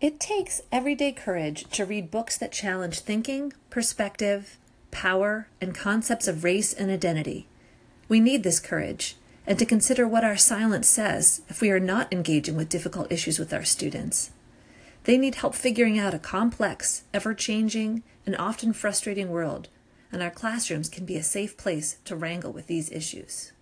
It takes everyday courage to read books that challenge thinking, perspective, power, and concepts of race and identity. We need this courage and to consider what our silence says if we are not engaging with difficult issues with our students. They need help figuring out a complex, ever changing, and often frustrating world, and our classrooms can be a safe place to wrangle with these issues.